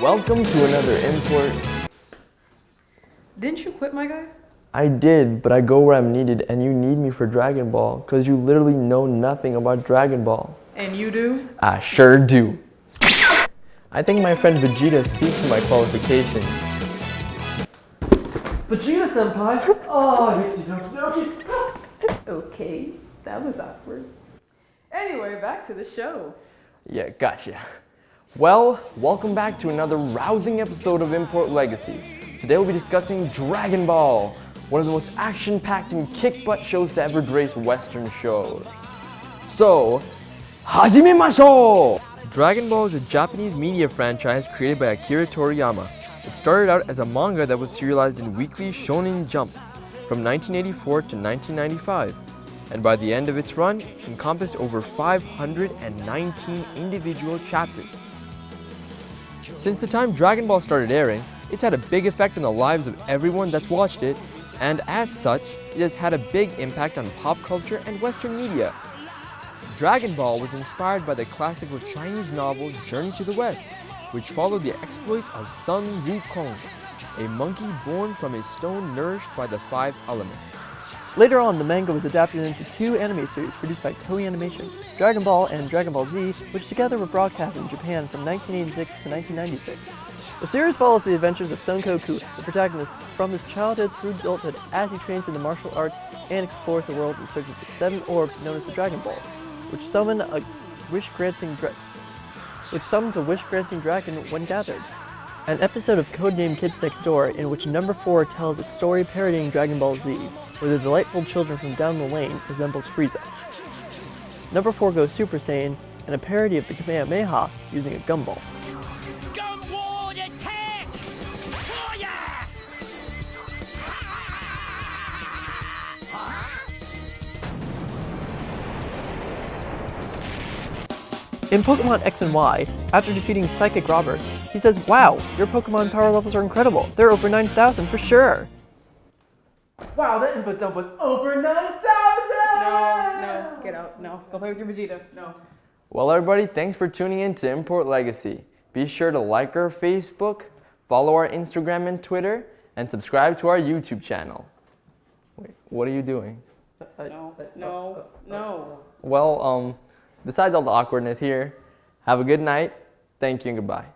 Welcome to another import. Didn't you quit, my guy? I did, but I go where I'm needed and you need me for Dragon Ball because you literally know nothing about Dragon Ball. And you do? I sure do. I think my friend Vegeta speaks to my qualifications. Vegeta senpai! Oh, Yitsudoki Doki! Okay, that was awkward. Anyway, back to the show. Yeah, gotcha. Well, welcome back to another rousing episode of Import Legacy. Today we'll be discussing Dragon Ball, one of the most action-packed and kick-butt shows to ever grace Western shows. So, hajimemashou! Dragon Ball is a Japanese media franchise created by Akira Toriyama. It started out as a manga that was serialized in Weekly Shonen Jump from 1984 to 1995, and by the end of its run, encompassed over 519 individual chapters. Since the time Dragon Ball started airing, it's had a big effect on the lives of everyone that's watched it, and as such, it has had a big impact on pop culture and Western media. Dragon Ball was inspired by the classical Chinese novel Journey to the West, which followed the exploits of Sun Wukong, a monkey born from a stone nourished by the five elements. Later on, the manga was adapted into two anime series produced by Toei Animation, Dragon Ball and Dragon Ball Z, which together were broadcast in Japan from 1986 to 1996. The series follows the adventures of Son Goku, the protagonist, from his childhood through adulthood as he trains in the martial arts and explores the world in search of the seven orbs known as the Dragon Balls, which summon a wish-granting which summons a wish-granting dragon when gathered. An episode of Codename Kids Next Door in which number 4 tells a story parodying Dragon Ball Z, where the delightful children from down the lane resembles Frieza. Number 4 goes Super Saiyan, and a parody of the Kamehameha using a gumball. Gumball attack! In Pokemon X and Y, after defeating Psychic Robert, he says, Wow, your Pokemon power levels are incredible. They're over 9,000 for sure. Wow, that input dump was over 9,000! No, no, get out. No, go play with your Vegeta. No. Well everybody, thanks for tuning in to Import Legacy. Be sure to like our Facebook, follow our Instagram and Twitter, and subscribe to our YouTube channel. Wait, what are you doing? No, no, no. Well, um, besides all the awkwardness here, have a good night. Thank you and goodbye.